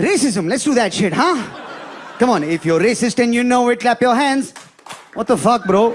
Racism, let's do that shit, huh? Come on, if you're racist and you know it, clap your hands. What the fuck, bro?